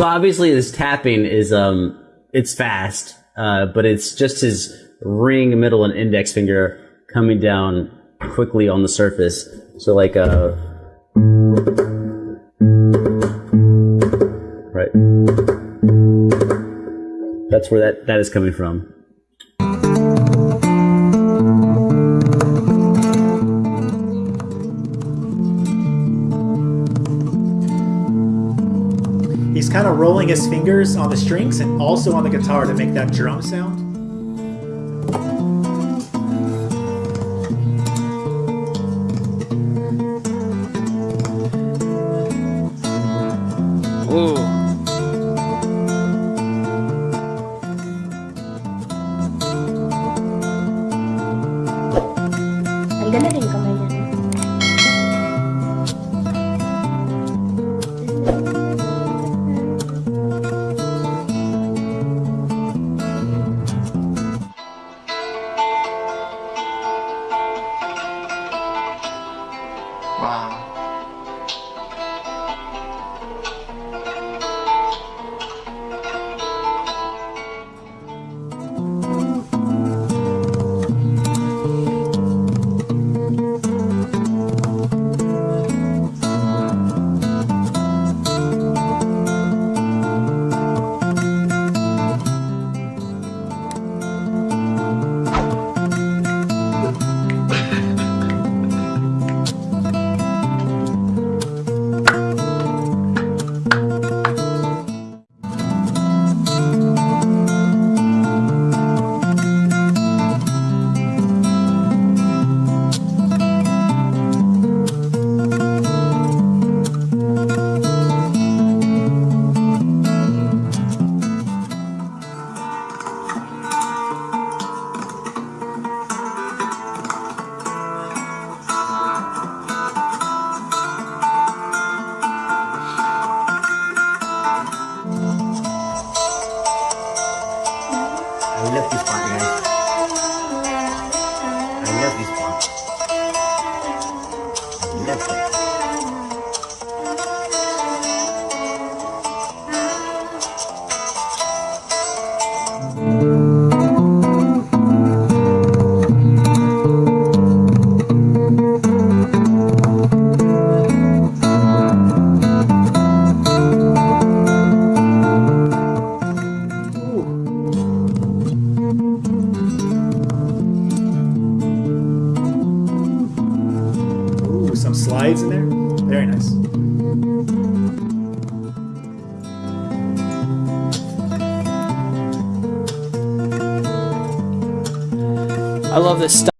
obviously this tapping is um it's fast, uh, but it's just his ring, middle, and index finger coming down quickly on the surface. So like uh right. That's where that that is coming from. Kind of rolling his fingers on the strings and also on the guitar to make that drum sound. Ooh. 哇 I love this part, guys. Some slides in there. Very nice. I love this stuff.